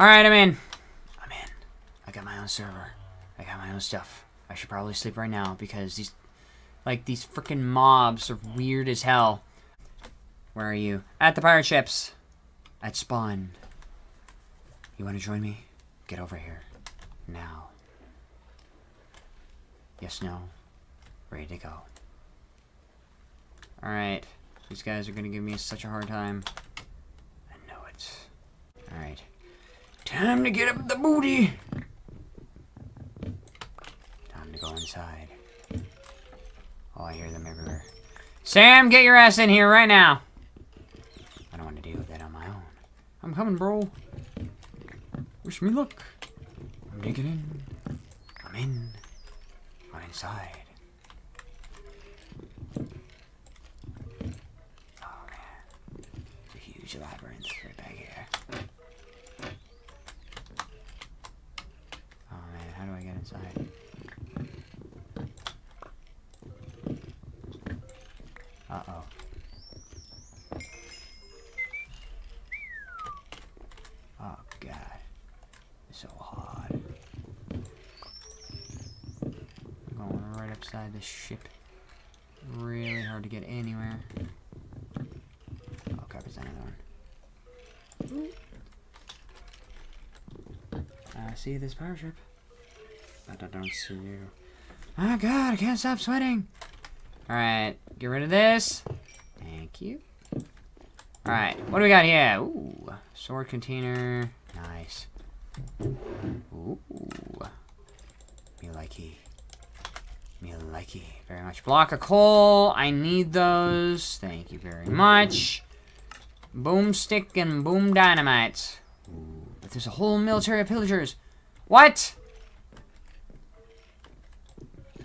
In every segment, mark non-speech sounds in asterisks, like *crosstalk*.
Alright, I'm in. I'm in. I got my own server. I got my own stuff. I should probably sleep right now because these, like, these freaking mobs are weird as hell. Where are you? At the pirate ships. At spawn. You want to join me? Get over here. Now. Yes, no. Ready to go. Alright. These guys are gonna give me such a hard time. I know it. Alright. Time to get up the booty! Time to go inside. Oh, I hear them everywhere. Sam, get your ass in here right now! I don't want to deal with that on my own. I'm coming, bro. Wish me luck. I'm digging in. I'm in. I'm inside. Oh man. It's a huge labyrinth right back here. Oh man, how do I get inside? Uh-oh. Oh god. It's so hard. I'm going right upside the ship. Really hard to get anywhere. Oh crap, is another one. Mm. I see this power ship. I don't see you. Oh god, I can't stop sweating! Alright, get rid of this. Thank you. Alright, what do we got here? Ooh, sword container. Nice. Ooh. Me likey. Me likey. Very much. Block of coal. I need those. Thank you very much. Boomstick and boom dynamite. Ooh, but there's a whole military of pillagers. What?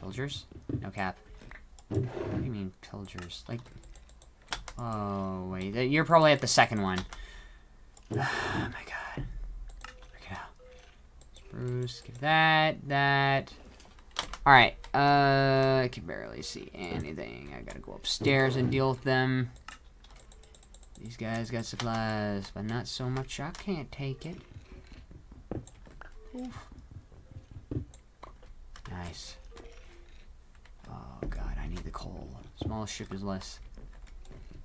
Pillagers? No cap. What do you mean pillagers? Like, oh wait, you're probably at the second one. *sighs* Oh my god. Out. Spruce, give that, that. Alright, uh, I can barely see anything. I gotta go upstairs and deal with them. These guys got supplies, but not so much I can't take it. Oof. Nice. Oh god, I need the ship is less.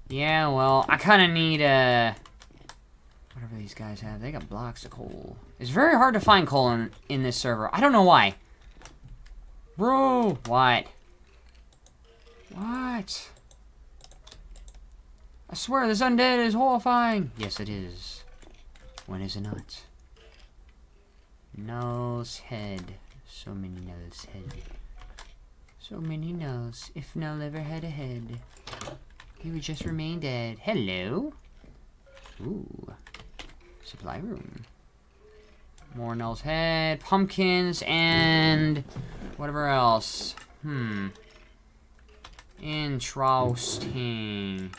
Yeah, well, I kind of need, uh... Whatever these guys have. They got blocks of coal. It's very hard to find coal in, in this server. I don't know why. Bro! What? What? I swear, this undead is horrifying. Yes, it is. When is it not? Null's head. So many Null's head. So many Nulls. If Null ever had a head, he would just remain dead. Hello? Ooh. Supply room. More Null's head. Pumpkins and whatever else. Hmm. Interesting.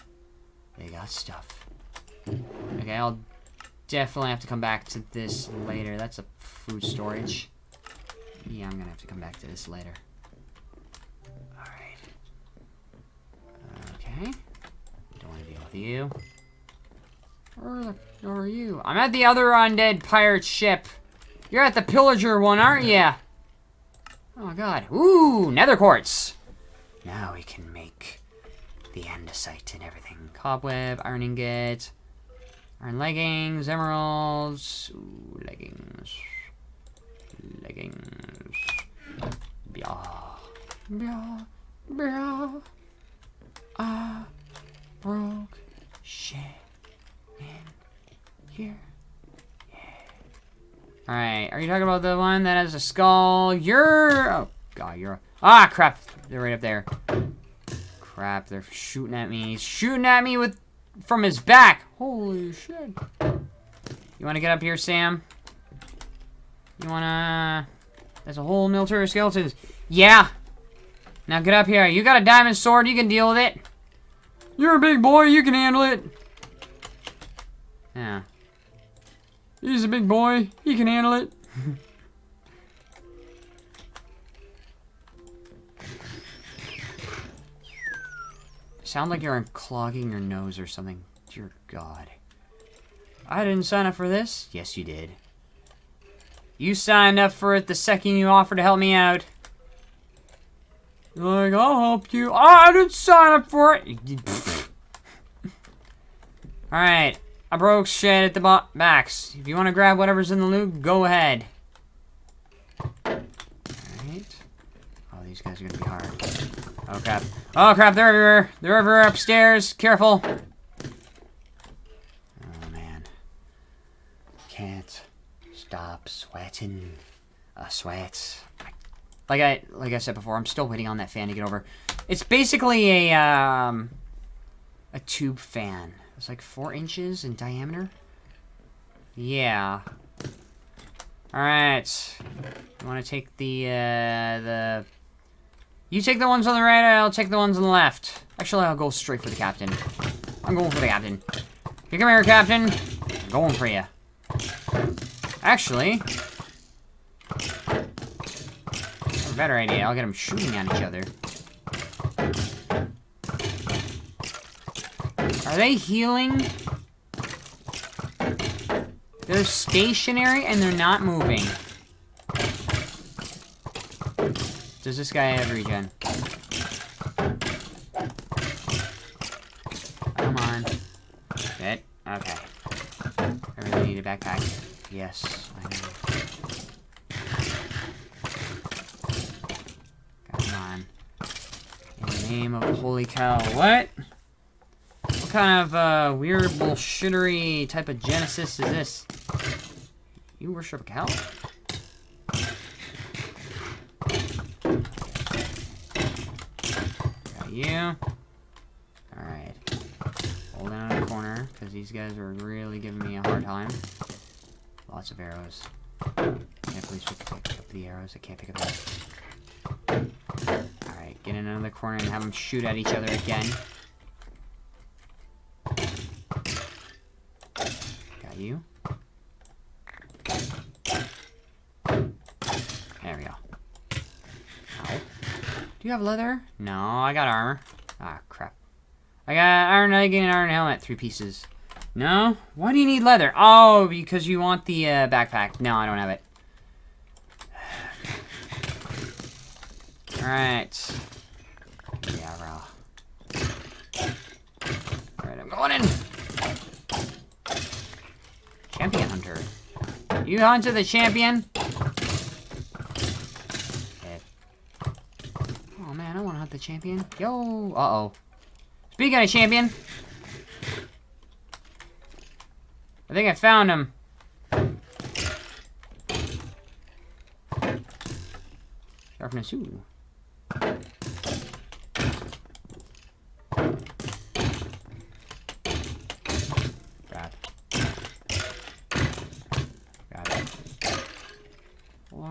They got stuff. Okay, I'll definitely have to come back to this later. That's a food storage. Yeah, I'm gonna have to come back to this later. With you. Where the are you? I'm at the other undead pirate ship. You're at the pillager one, aren't ya? Oh god. Ooh, nether quartz. Now we can make the andesite and everything. Cobweb, iron ingot, iron leggings, emeralds. Ooh, leggings. Leggings. Blah. Blah. Blah. I broke shit in here. Alright, are you talking about the one that has a skull? You're... Oh, God, you're... Ah, crap. They're right up there. Crap, they're shooting at me. He's shooting at me with... From his back. Holy shit. You want to get up here, Sam? You want to... There's a whole military of skeletons. Yeah. Now get up here. You got a diamond sword. You can deal with it. You're a big boy. You can handle it. Yeah. He's a big boy. He can handle it. Sound like you're unclogging your nose or something. Dear God. I didn't sign up for this. Yes, you did. You signed up for it the second you offered to help me out. You're like, I'll help you. I didn't sign up for it. Alright. I broke shit at the bo backs. If you want to grab whatever's in the loot, go ahead. Alright. Oh, these guys are going to be hard. Oh, crap. Oh, crap. They're everywhere. They're everywhere upstairs. Careful. Oh, man. Can't stop sweating. A sweat. Like I like I said before, I'm still waiting on that fan to get over. It's basically a um a tube fan. It's like four inches in diameter. Yeah. Alright. You wanna take the uh the You take the ones on the right, I'll take the ones on the left. Actually I'll go straight for the captain. I'm going for the captain. You come here, Captain. I'm going for you. Actually, better idea. I'll get them shooting at each other. Are they healing? They're stationary and they're not moving. Does this guy have regen? Come on. Okay. I really need a backpack. Yes, I know. Come on. In the name of holy cow. What? What kind of uh, weird bullshittery type of Genesis is this? You worship a cow? Got you. Alright. Hold down in the corner, because these guys are really giving me a hard time. Lots of arrows. Can't please pick up the arrows. I can't pick up that. Alright, get in another corner and have them shoot at each other again. You. There we go. Ow. Do you have leather? No, I got armor. Ah, crap. I got iron leg and iron helmet, three pieces. No? Why do you need leather? Oh, because you want the uh, backpack. No, I don't have it. *sighs* Alright. Yeah, bro. Alright, I'm going in. Champion hunter. You hunted the champion? Oh man, I want to hunt the champion. Yo! Uh-oh. Speaking of champion. I think I found him. Sharpness, ooh. Grab. Grab it. Full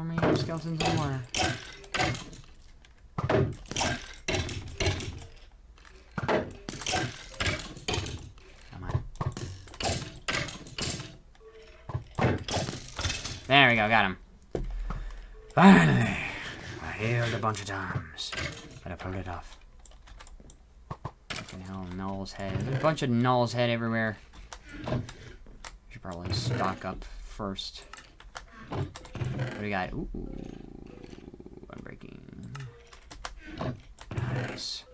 more. Come on. There we go, got him. Finally! I healed a bunch of times, but I pulled it off. Fucking hell, Null's head. There's a bunch of Null's head everywhere. Should probably stock up first. What do we got? Ooh, I'm breaking. Nice.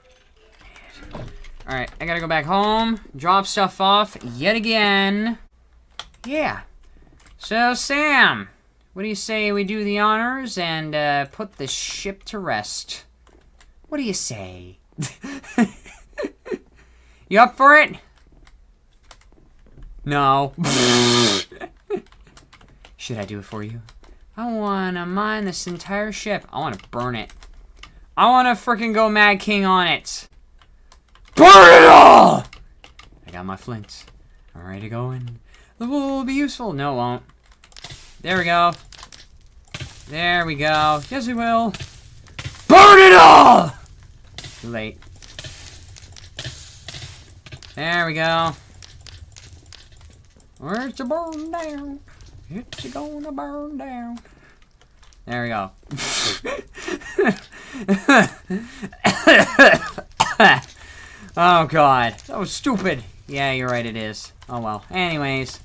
Alright, I gotta go back home, drop stuff off yet again. Yeah. So, Sam, what do you say we do the honors and uh, put the ship to rest? What do you say? *laughs* you up for it? No. *laughs* Should I do it for you? I wanna mine this entire ship. I wanna burn it. I wanna freaking go Mad King on it. Burn it all! I got my flint. I'm ready to go in. The wool will be useful. No, it won't. There we go. There we go. Yes, we will. Burn it all! Too late. There we go. Where's the burn down? It's gonna burn down. There we go. *laughs* oh god. That was stupid. Yeah, you're right, it is. Oh well. Anyways.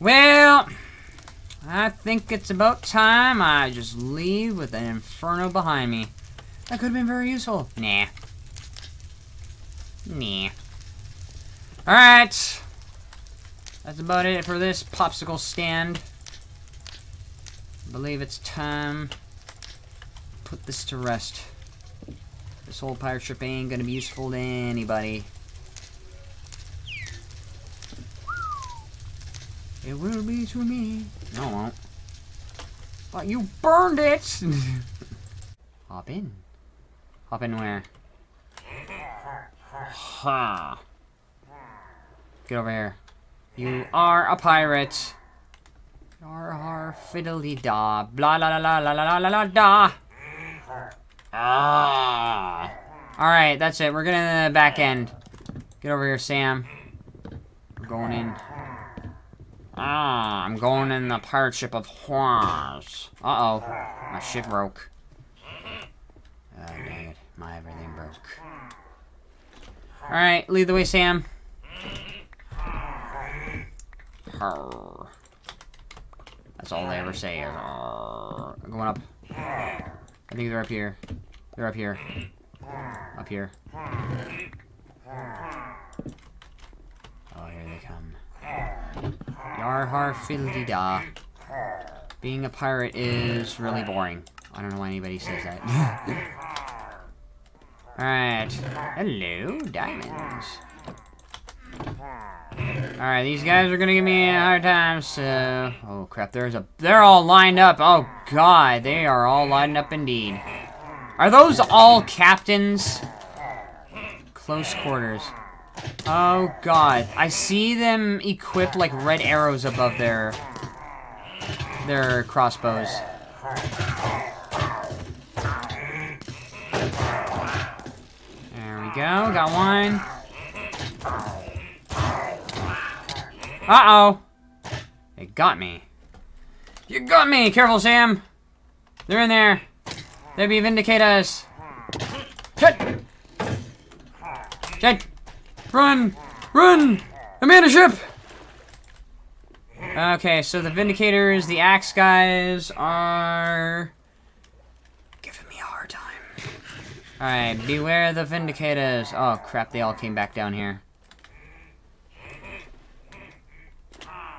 Well, I think it's about time I just leave with an inferno behind me. That could have been very useful. Nah. Nah. Alright. That's about it for this popsicle stand. I believe it's time put this to rest. This whole pirate ship ain't gonna be useful to anybody. It will be to me. No, it won't. But you burned it! *laughs* Hop in. Hop in where? Ha. Get over here. You are a pirate. Har har fiddly da. Blah la la la la la la la da. Ah. Alright, that's it. We're getting to the back end. Get over here, Sam. We're going in. Ah, I'm going in the pirate ship of Juarez. Uh-oh. My ship broke. Oh, dang it. My everything broke. Alright, lead the way, Sam. That's all they ever say is. I'm going up. I think they're up here. They're up here. Up here. Oh, here they come. Yar har fiddly da. Being a pirate is really boring. I don't know why anybody says that. *laughs* Alright. Hello, diamonds. Alright, these guys are gonna give me a hard time, so... Oh, crap, there's a... They're all lined up! Oh, God, they are all lined up indeed. Are those all captains? Close quarters. Oh, God. I see them equipped like red arrows above their... their crossbows. There we go, got one. Uh-oh. They got me. You got me! Careful, Sam! They're in there. They be vindicate us. Shit! Shit! Run! Run! I'm in a ship! Okay, so the Vindicators, the Axe guys are... giving me a hard time. Alright, beware the Vindicators. Oh, crap, they all came back down here.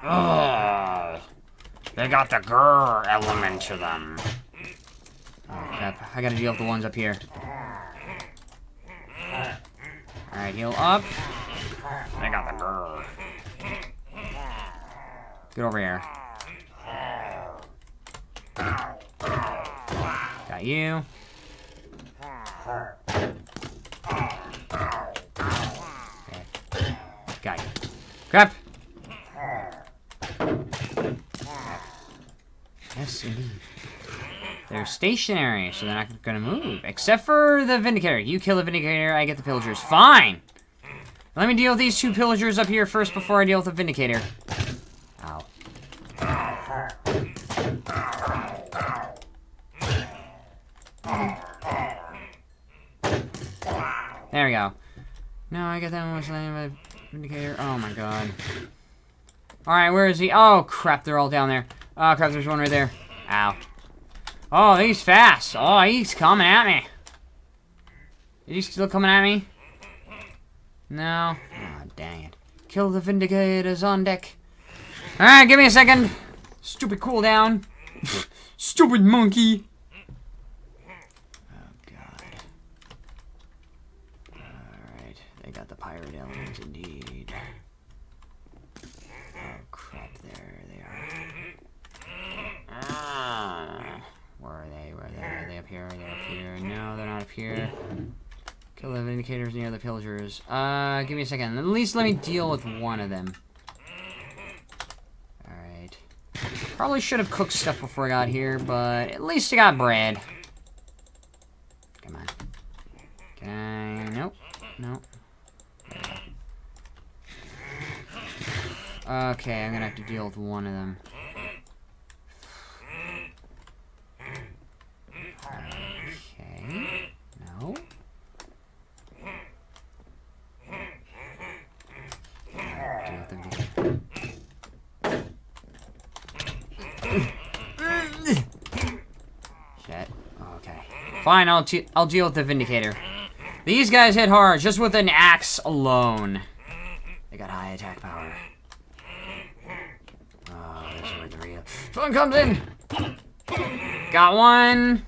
Ugh. They got the grr element to them. Oh, crap. I gotta deal with the ones up here. Alright, heal up. They got the grr. Get over here. Got you. Okay. Got you. Crap! Yes, indeed. They're stationary, so they're not gonna move. Except for the Vindicator. You kill the Vindicator, I get the Pillagers. Fine! Let me deal with these two Pillagers up here first before I deal with the Vindicator. Ow. There we go. No, I got that one was by Vindicator. Oh my god. Alright, where is he? Oh crap, they're all down there. Oh crap, there's one right there. Ow. Oh, he's fast. Oh, he's coming at me. Is he still coming at me? No. Oh, dang it. Kill the Vindicators on deck. Alright, give me a second. Stupid cooldown. *laughs* Stupid monkey. Oh, God. Alright, they got the pirate element indeed. Oh, crap, there they are. Ah. Where are they? Where are they? Are they up here? Are they up here? No, they're not up here. Kill the Vindicators near the pillagers. Uh, give me a second. At least let me deal with one of them. Alright. Probably should have cooked stuff before I got here, but at least I got bread. Come on. Can I? Nope. Nope. Okay, I'm gonna have to deal with one of them. Okay. No. Deal with them. Shit. Okay. Fine, I'll, I'll deal with the Vindicator. These guys hit hard just with an axe alone. They got high attack power. Oh, this is where the real fun comes in. Got one.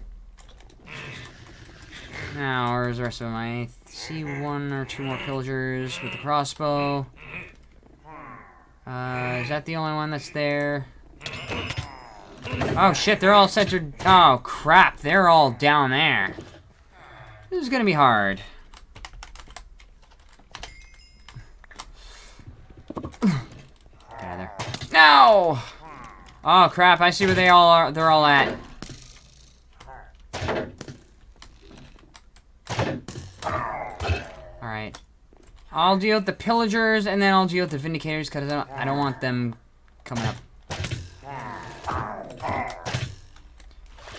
Now, where's the rest of them? I see one or two more pillagers with the crossbow. Uh, is that the only one that's there? Oh shit, they're all centered. Oh crap, they're all down there. This is gonna be hard. There. No! Oh crap, I see where they all are. They're all at. Alright. I'll deal with the pillagers and then I'll deal with the vindicators because I don't, I don't want them coming up.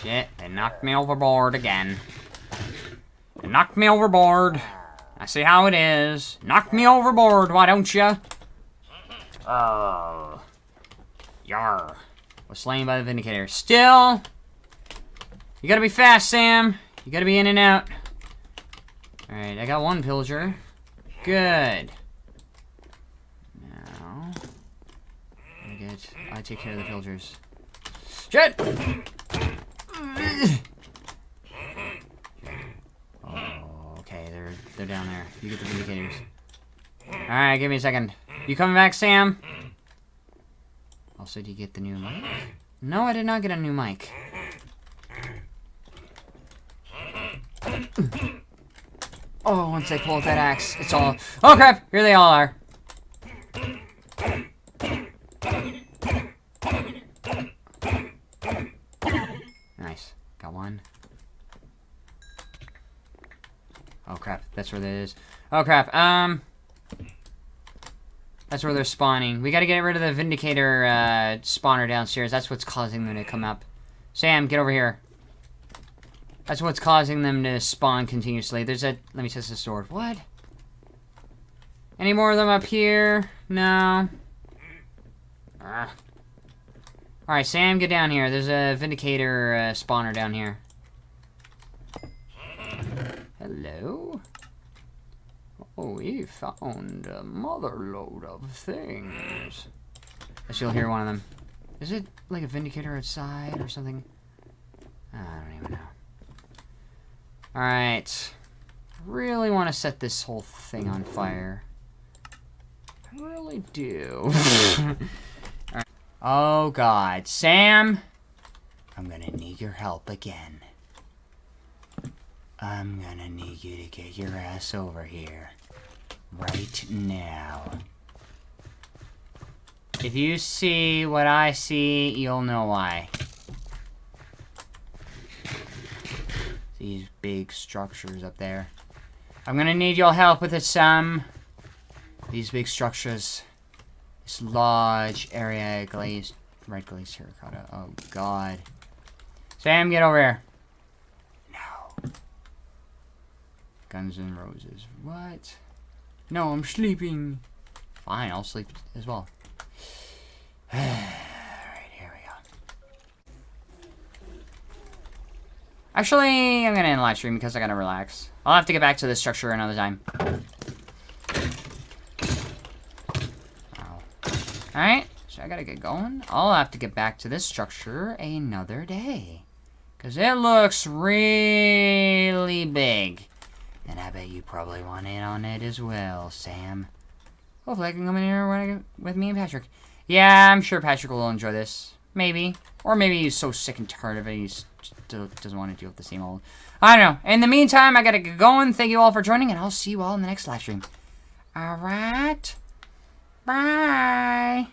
Shit, they knocked me overboard again. They knocked me overboard. I see how it is. Knock me overboard, why don't you? Oh. Yar. Was slain by the Vindicator. Still. You gotta be fast, Sam. You gotta be in and out. Alright, I got one pillager. Good. Now. I get. I take care of the pillagers. Shit! Oh, okay, they're they're down there. You get the vindicators. Alright, give me a second. You coming back, Sam? Also, do you get the new mic? No, I did not get a new mic. Oh, once I pull that axe, it's all... Oh, crap! Here they all are. Nice. Got one. Oh, crap. That's where that is. Oh, crap. Um... That's where they're spawning. We gotta get rid of the Vindicator uh, spawner downstairs. That's what's causing them to come up. Sam, get over here. That's what's causing them to spawn continuously. There's a... Let me test the sword. What? Any more of them up here? No. Ah. Alright, Sam, get down here. There's a Vindicator uh, spawner down here. Hello? Oh, we found a mother lode of things. I still hear one of them. Is it like a Vindicator outside or something? I don't even know. Alright. Really want to set this whole thing on fire. I really do. *laughs* right. Oh god. Sam! I'm gonna need your help again. I'm gonna need you to get your ass over here. Right now. If you see what I see, you'll know why. These big structures up there. I'm gonna need your help with this, Sam. These big structures. This large area glazed... Red glazed terracotta. Oh, God. Sam, get over here. No. Guns N' Roses. What? No, I'm sleeping. Fine, I'll sleep as well. *sighs* Alright, here we go. Actually, I'm gonna end live stream because I gotta relax. I'll have to get back to this structure another time. Alright, so I gotta get going. I'll have to get back to this structure another day. Because it looks really big. And I bet you probably want in on it as well, Sam. Hopefully I can come in here with me and Patrick. Yeah, I'm sure Patrick will enjoy this. Maybe. Or maybe he's so sick and tired of it, he doesn't want to deal with the same old... I don't know. In the meantime, I gotta get going. Thank you all for joining, and I'll see you all in the next live stream. Alright. Bye.